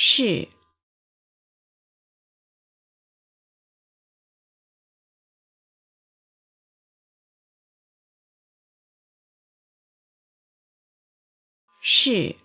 是。是。